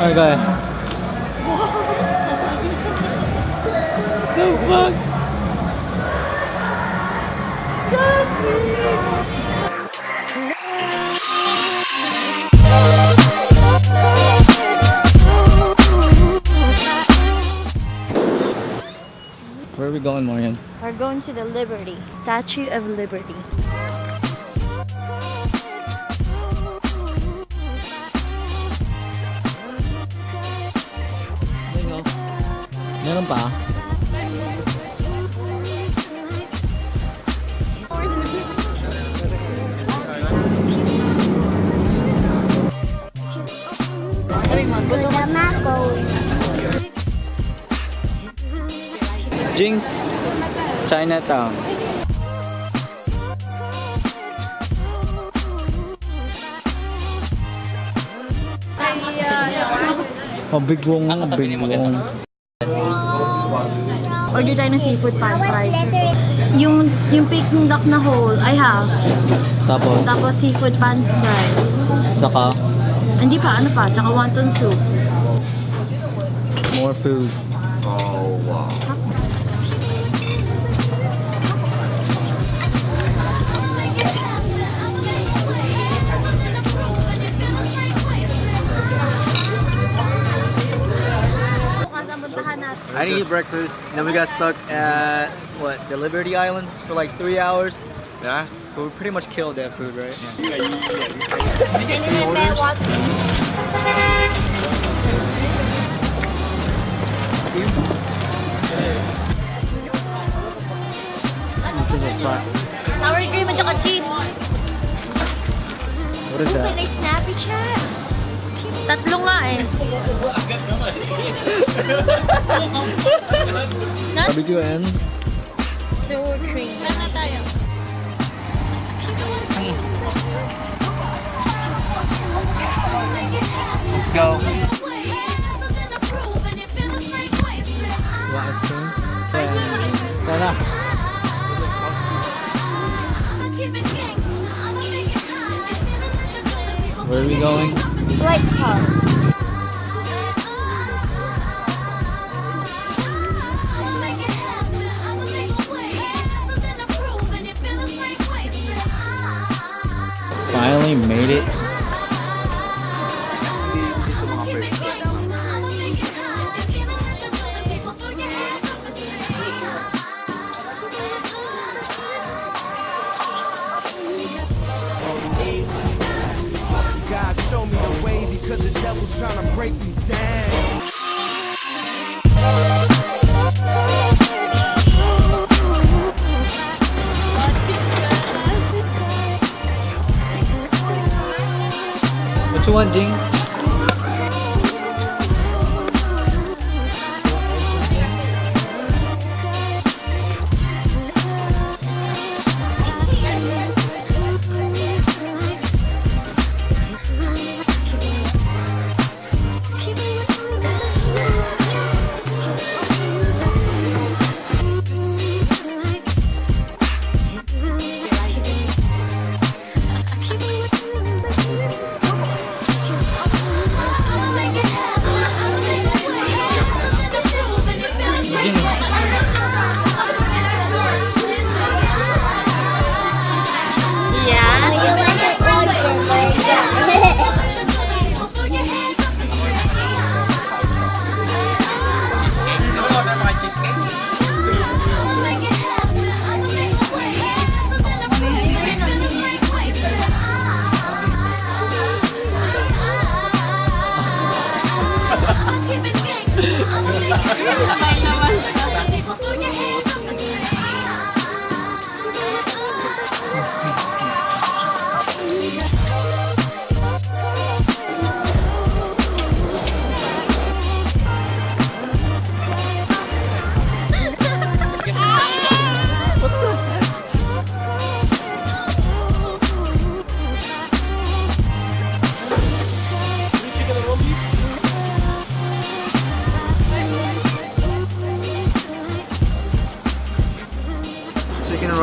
Alright, go ahead. the fuck? Where are we going, Morgan? We're going to the Liberty, Statue of Liberty. Meron pa? Jing, Chinatown. Mabigwong mabigwong. Order tayo ng seafood pan fried. Yung, yung Peking duck na whole, I have. Tapos, Tapos seafood pan fried. saka, Hindi pa, ano pa, tsaka wonton soup. more food. I didn't eat breakfast. Then we got stuck at what the Liberty Island for like three hours. Yeah. So we pretty much killed that food, right? Sour cream at saka cheese. What is that? Can snappy chat? Tatlo nga eh. Barbecue and Sour cream. Saan tayo? Let's go. ice cream. Sana. Where are we going? Light pub. Finally made it. The trying to break me down. What you want, Jing? Yeah.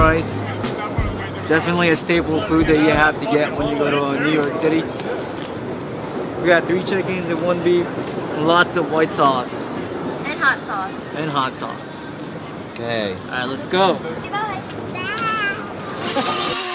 Chicken rice. Definitely a staple food that you have to get when you go to uh, New York City. We got three chickens and one beef, and lots of white sauce And hot sauce. and hot sauce. Okay, all right, let's go. Bye.